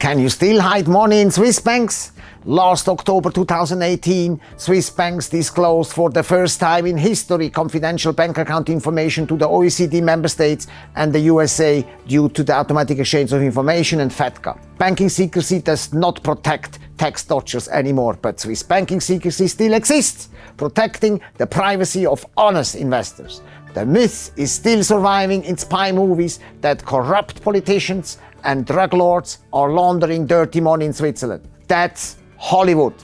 Can you still hide money in Swiss banks? Last October 2018, Swiss banks disclosed for the first time in history confidential bank account information to the OECD member states and the USA due to the automatic exchange of information and FATCA. Banking secrecy does not protect tax dodgers anymore, but Swiss banking secrecy still exists, protecting the privacy of honest investors. The myth is still surviving in spy movies that corrupt politicians and drug lords are laundering dirty money in Switzerland. That's Hollywood.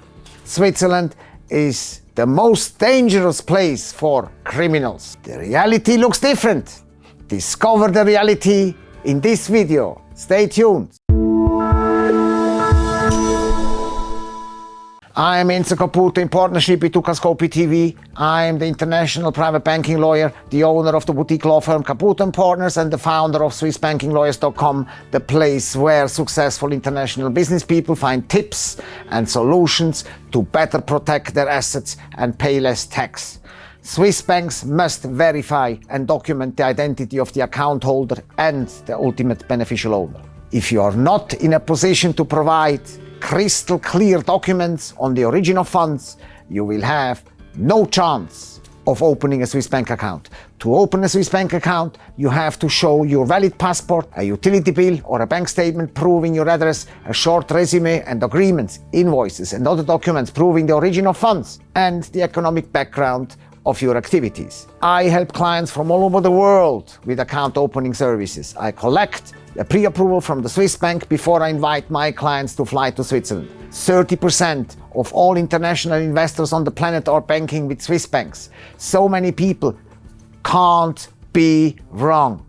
Switzerland is the most dangerous place for criminals. The reality looks different. Discover the reality in this video. Stay tuned. I am Enzo Caputo in partnership with Dukascopy TV. I am the international private banking lawyer, the owner of the boutique law firm Caputo & Partners and the founder of SwissBankingLawyers.com, the place where successful international business people find tips and solutions to better protect their assets and pay less tax. Swiss banks must verify and document the identity of the account holder and the ultimate beneficial owner. If you are not in a position to provide crystal clear documents on the origin of funds, you will have no chance of opening a Swiss bank account. To open a Swiss bank account, you have to show your valid passport, a utility bill or a bank statement proving your address, a short resume and agreements, invoices and other documents proving the origin of funds and the economic background of your activities. I help clients from all over the world with account opening services. I collect a pre-approval from the Swiss bank before I invite my clients to fly to Switzerland. 30% of all international investors on the planet are banking with Swiss banks. So many people can't be wrong.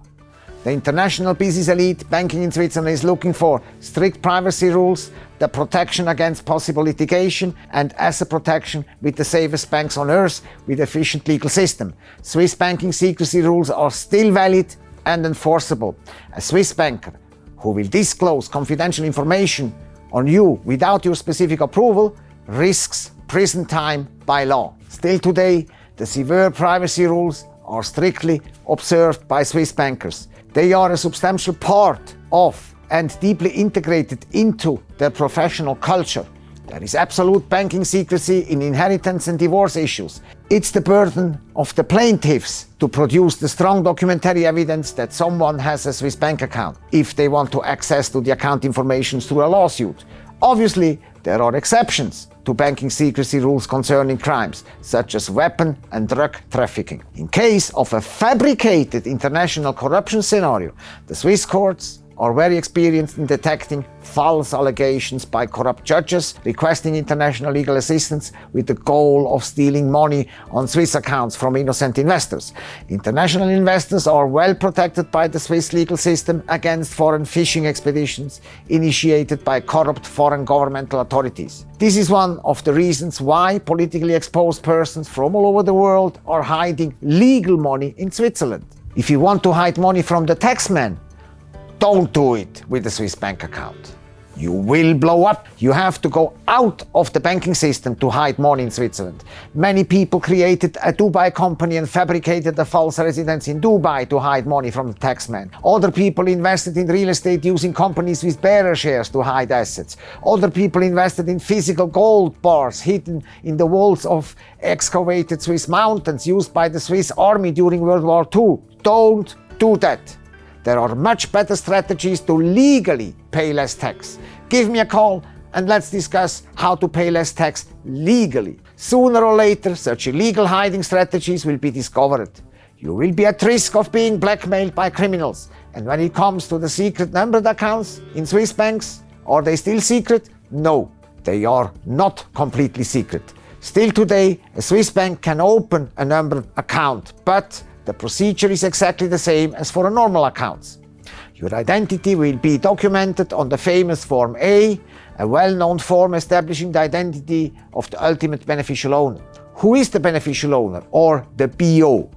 The international business elite banking in Switzerland is looking for strict privacy rules, the protection against possible litigation and asset protection with the safest banks on earth with efficient legal system. Swiss banking secrecy rules are still valid and enforceable. A Swiss banker who will disclose confidential information on you without your specific approval risks prison time by law. Still today, the severe privacy rules are strictly observed by Swiss bankers. They are a substantial part of and deeply integrated into their professional culture. There is absolute banking secrecy in inheritance and divorce issues. It's the burden of the plaintiffs to produce the strong documentary evidence that someone has a Swiss bank account if they want to access to the account information through a lawsuit. Obviously, there are exceptions to banking secrecy rules concerning crimes, such as weapon and drug trafficking. In case of a fabricated international corruption scenario, the Swiss courts are very experienced in detecting false allegations by corrupt judges requesting international legal assistance with the goal of stealing money on Swiss accounts from innocent investors. International investors are well protected by the Swiss legal system against foreign fishing expeditions initiated by corrupt foreign governmental authorities. This is one of the reasons why politically exposed persons from all over the world are hiding legal money in Switzerland. If you want to hide money from the taxman, don't do it with a Swiss bank account. You will blow up. You have to go out of the banking system to hide money in Switzerland. Many people created a Dubai company and fabricated a false residence in Dubai to hide money from the taxman. Other people invested in real estate using companies with bearer shares to hide assets. Other people invested in physical gold bars hidden in the walls of excavated Swiss mountains used by the Swiss army during World War II. Don't do that. There are much better strategies to legally pay less tax. Give me a call and let's discuss how to pay less tax legally. Sooner or later, such illegal hiding strategies will be discovered. You will be at risk of being blackmailed by criminals. And when it comes to the secret numbered accounts in Swiss banks, are they still secret? No, they are not completely secret. Still today, a Swiss bank can open a numbered account, but the procedure is exactly the same as for a normal account. Your identity will be documented on the famous Form A, a well-known form establishing the identity of the ultimate beneficial owner. Who is the beneficial owner, or the BO?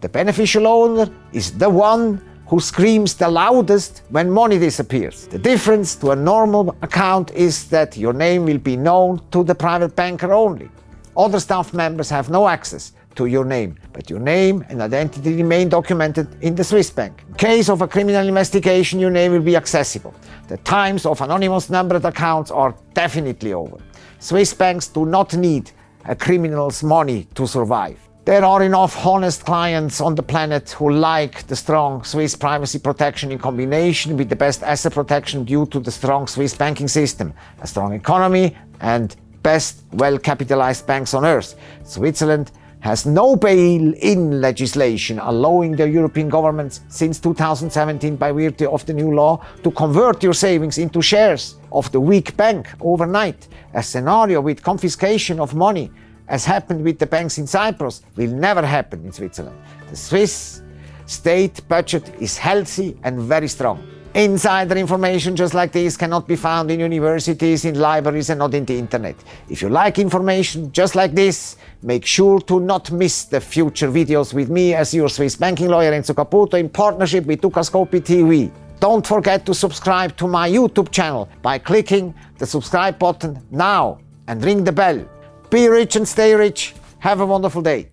The beneficial owner is the one who screams the loudest when money disappears. The difference to a normal account is that your name will be known to the private banker only. Other staff members have no access to your name, but your name and identity remain documented in the Swiss bank. In case of a criminal investigation, your name will be accessible. The times of anonymous numbered accounts are definitely over. Swiss banks do not need a criminal's money to survive. There are enough honest clients on the planet who like the strong Swiss privacy protection in combination with the best asset protection due to the strong Swiss banking system, a strong economy, and best well-capitalized banks on earth. Switzerland has no bail-in legislation allowing the European governments since 2017 by virtue of the new law to convert your savings into shares of the weak bank overnight, a scenario with confiscation of money as happened with the banks in Cyprus, will never happen in Switzerland. The Swiss state budget is healthy and very strong. Insider information just like this cannot be found in universities, in libraries and not in the internet. If you like information just like this, make sure to not miss the future videos with me as your Swiss banking lawyer Enzo Caputo in partnership with Dukascopy TV. Don't forget to subscribe to my YouTube channel by clicking the subscribe button now and ring the bell. Be rich and stay rich. Have a wonderful day.